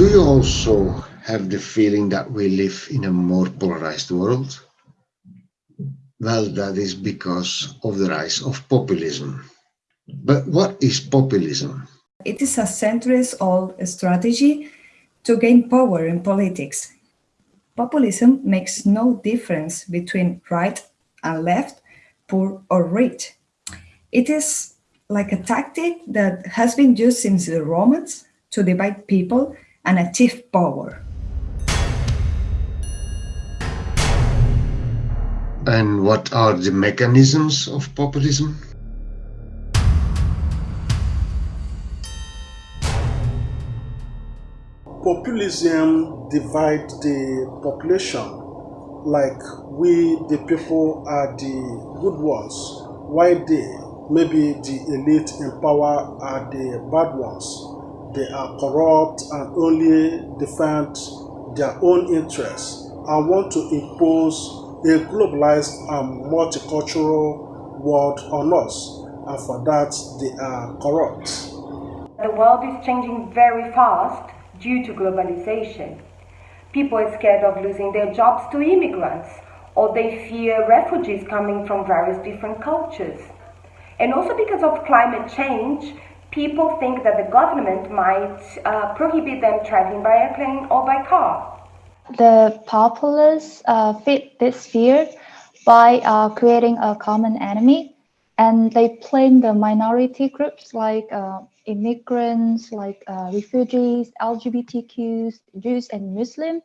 Do you also have the feeling that we live in a more polarized world? Well, that is because of the rise of populism. But what is populism? It is a centuries-old strategy to gain power in politics. Populism makes no difference between right and left, poor or rich. It is like a tactic that has been used since the Romans to divide people and achieve power. And what are the mechanisms of populism? Populism divides the population like we the people are the good ones while they maybe the elite in power are the bad ones they are corrupt and only defend their own interests and want to impose a globalized and multicultural world on us and for that they are corrupt. The world is changing very fast due to globalization. People are scared of losing their jobs to immigrants or they fear refugees coming from various different cultures. And also because of climate change, people think that the government might uh, prohibit them traveling by airplane or by car. The populists uh, fit this fear by uh, creating a common enemy and they blame the minority groups like uh, immigrants, like uh, refugees, LGBTQs, Jews and Muslim.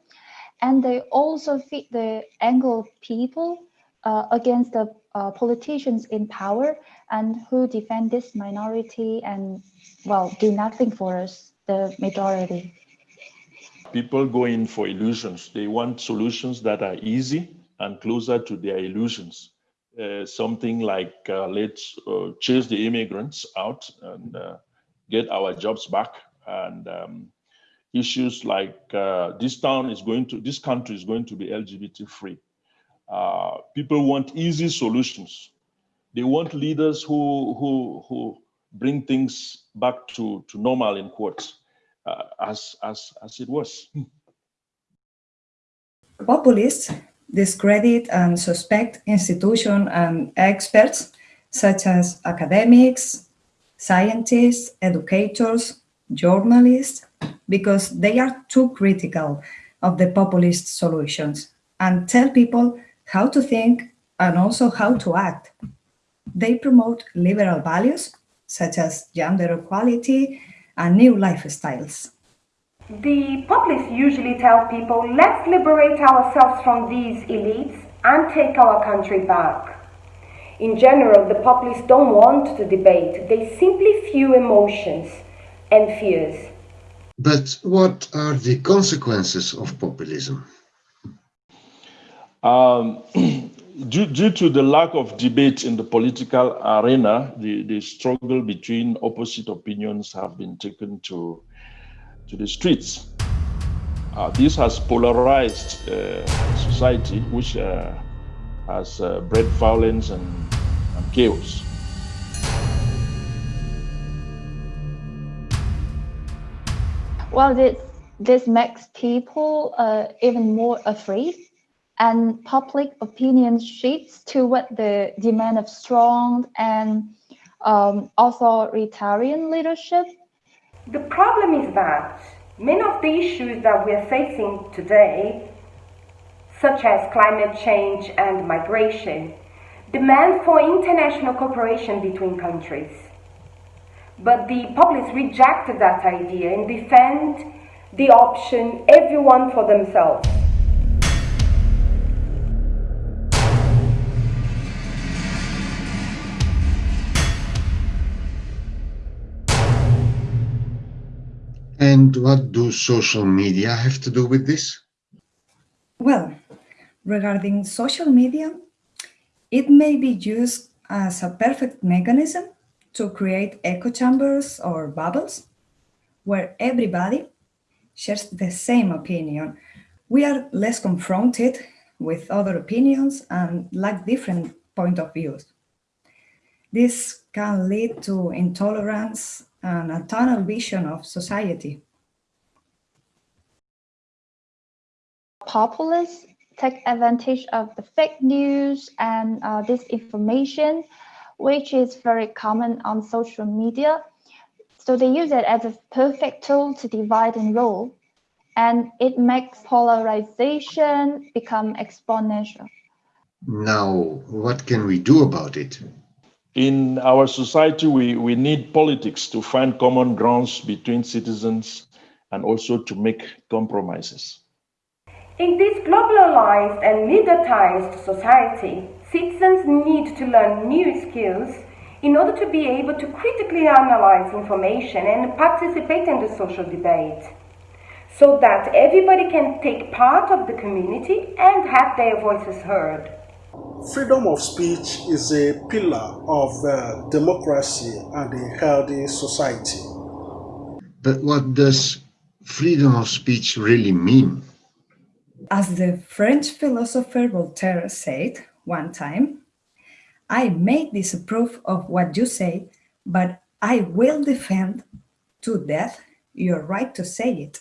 And they also fit the Anglo people uh, against the politicians in power and who defend this minority and, well, do nothing for us, the majority. People go in for illusions. They want solutions that are easy and closer to their illusions. Uh, something like uh, let's uh, chase the immigrants out and uh, get our jobs back and um, issues like uh, this town is going to this country is going to be lgbt free uh, people want easy solutions. They want leaders who who who bring things back to to normal in quotes uh, as as as it was. Populists discredit and suspect institutions and experts such as academics scientists educators journalists because they are too critical of the populist solutions and tell people how to think and also how to act they promote liberal values such as gender equality and new lifestyles. The populists usually tell people, let's liberate ourselves from these elites and take our country back. In general, the populists don't want to debate. They simply fuel emotions and fears. But what are the consequences of populism? Um, due, due to the lack of debate in the political arena, the, the struggle between opposite opinions have been taken to, to the streets. Uh, this has polarized uh, society, which uh, has uh, bred violence and, and chaos. Well, this, this makes people uh, even more afraid and public opinion shifts toward the demand of strong and um, authoritarian leadership? The problem is that many of the issues that we are facing today, such as climate change and migration, demand for international cooperation between countries. But the public rejected that idea and defend the option everyone for themselves. And what do social media have to do with this? Well, regarding social media, it may be used as a perfect mechanism to create echo chambers or bubbles where everybody shares the same opinion. We are less confronted with other opinions and lack different point of views. This can lead to intolerance and a tunnel vision of society. populists take advantage of the fake news and uh, disinformation, which is very common on social media. So they use it as a perfect tool to divide and rule, and it makes polarization become exponential. Now, what can we do about it? In our society, we, we need politics to find common grounds between citizens and also to make compromises. In this globalized and mediatized society, citizens need to learn new skills in order to be able to critically analyze information and participate in the social debate, so that everybody can take part of the community and have their voices heard. Freedom of speech is a pillar of uh, democracy and a healthy society. But what does freedom of speech really mean? As the French philosopher Voltaire said one time, I may disapprove of what you say, but I will defend to death your right to say it.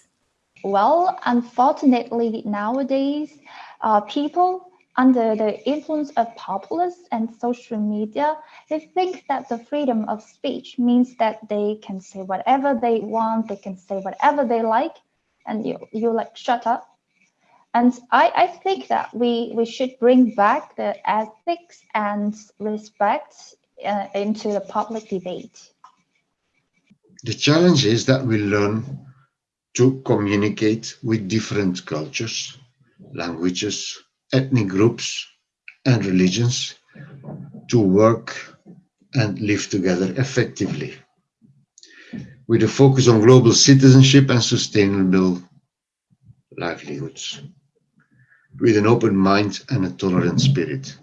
Well, unfortunately, nowadays, uh, people under the influence of populists and social media, they think that the freedom of speech means that they can say whatever they want, they can say whatever they like, and you, you like shut up. And I, I think that we, we should bring back the ethics and respect uh, into the public debate. The challenge is that we learn to communicate with different cultures, languages, ethnic groups, and religions to work and live together effectively with a focus on global citizenship and sustainable livelihoods with an open mind and a tolerant spirit.